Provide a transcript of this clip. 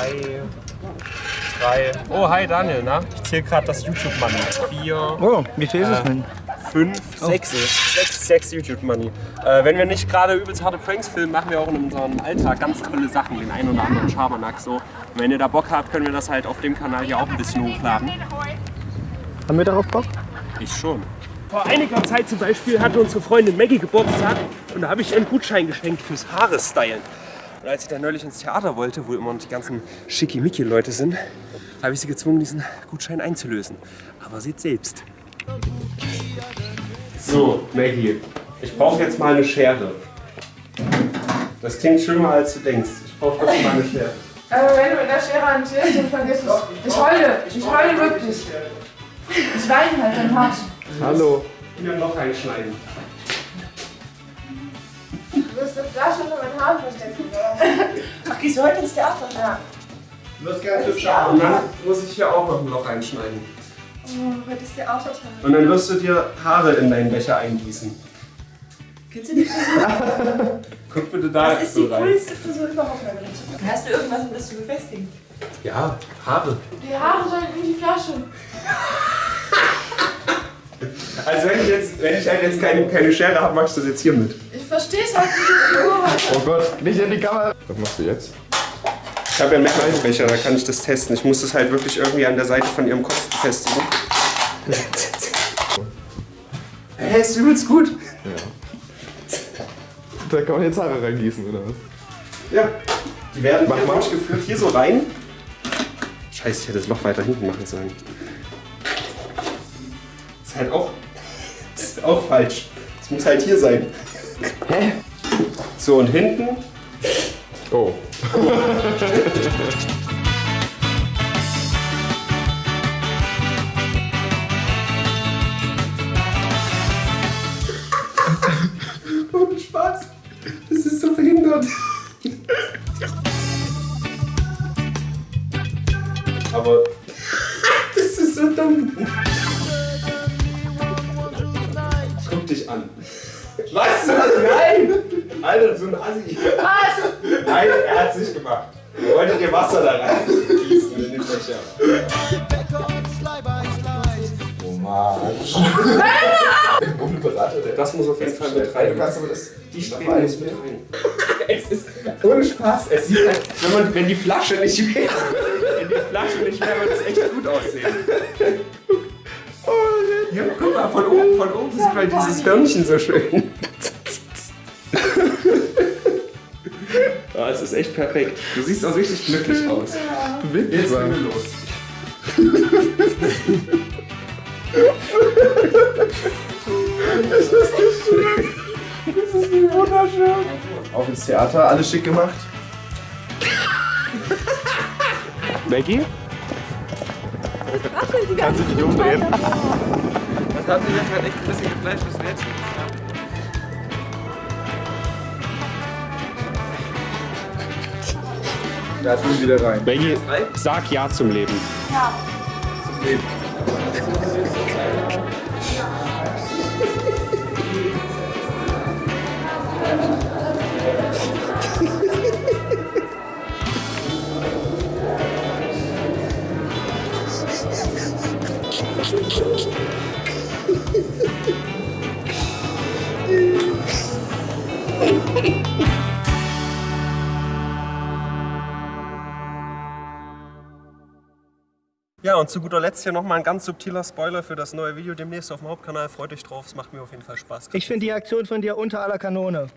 zwei, drei. Oh, hi Daniel, na? Ich zähle gerade das YouTube-Money. Vier, Oh, wie viel ist es denn? fünf, sechs, sechs, sechs YouTube-Money. Äh, wenn wir nicht gerade übelst harte Pranks filmen, machen wir auch in unserem Alltag ganz tolle Sachen, den einen oder anderen Schabernack so. Und wenn ihr da Bock habt, können wir das halt auf dem Kanal hier auch ein bisschen hochladen. Haben wir darauf Bock? Ich schon. Vor einiger Zeit zum Beispiel hatte unsere Freundin Maggie Geburtstag und da habe ich ihr einen Gutschein geschenkt fürs Haare stylen. Und als ich dann neulich ins Theater wollte, wo immer noch die ganzen schickimicki-Leute sind, habe ich sie gezwungen, diesen Gutschein einzulösen. Aber seht selbst. So, Maggie, ich brauche jetzt mal eine Schere. Das klingt schlimmer, als du denkst. Ich brauche jetzt mal eine Schere. Aber wenn du in der Schere hantierst, dann vergiss es. Ich heule. Ich heule wirklich. Ich weine halt dann hart. Hallo. Hier noch reinschneiden. Du wirst das da schon in meinen Haaren verstecken, oder? Ach, gehst du heute ins Theater? Ja. Du hast ganz hübsch Und dann muss ich hier auch noch ein Loch reinschneiden. Oh, heute ist der Autotag. Und dann wirst du dir Haare in deinen Becher eingießen. Kennst du die Frisur? Guck bitte da Das ist so die rein. coolste Frisur überhaupt, meine Liebe. Hast du irgendwas, um das zu befestigen? Ja, Haare. Die Haare sollen in die Flasche. Also wenn ich jetzt, wenn ich halt jetzt keine, keine Schere habe, mach ich das jetzt hier mit. Ich versteh's halt nicht. Oh Gott, nicht in die Kamera. Was machst du jetzt? Ich habe ja einen Mehrfachbecher, da kann ich das testen. Ich muss das halt wirklich irgendwie an der Seite von ihrem Kopf befestigen. Hä, ist übelst gut. Da kann man jetzt Haare reingießen, oder was? Ja. Die werden Mach hier mal. durchgeführt, hier so rein. Scheiße, ich hätte das Loch weiter hinten machen sollen. Ist halt auch, ist auch falsch. Es muss halt hier sein. Hä? So, und hinten Oh. Ohne Spaß. Das ist so behindert. Aber das ist so dumm. Was? Nein! Alter, so ein Assi. Was? Nein, er hat sich gemacht. Er wollte dir Wasser da rein gießen in den Becher. Oh Mann. Unberater, der Das muss auf jeden Fall mit rein. Du kannst aber das. Die Streben muss mit rein. Es ist ohne Spaß. Es sieht halt, wenn, man, wenn die Flasche nicht wäre, wenn die Flasche nicht wäre, würde es echt gut aussehen. Ja, guck mal, von oben, von oben sieht man dieses Hörnchen so schön. Ja, es ist echt perfekt. Du siehst auch richtig glücklich aus. Bewegt Jetzt mal. gehen wir los. Auch ins Theater, alles schick gemacht. Maggie? Kannst du dich umdrehen? Das hat sich jetzt halt echt ein bisschen geflasht, was wir Da tun wir wieder rein. Maggie, sag Ja zum Leben. Ja, und zu guter Letzt hier nochmal ein ganz subtiler Spoiler für das neue Video demnächst auf dem Hauptkanal. Freut euch drauf, es macht mir auf jeden Fall Spaß. Ich finde die Aktion von dir unter aller Kanone.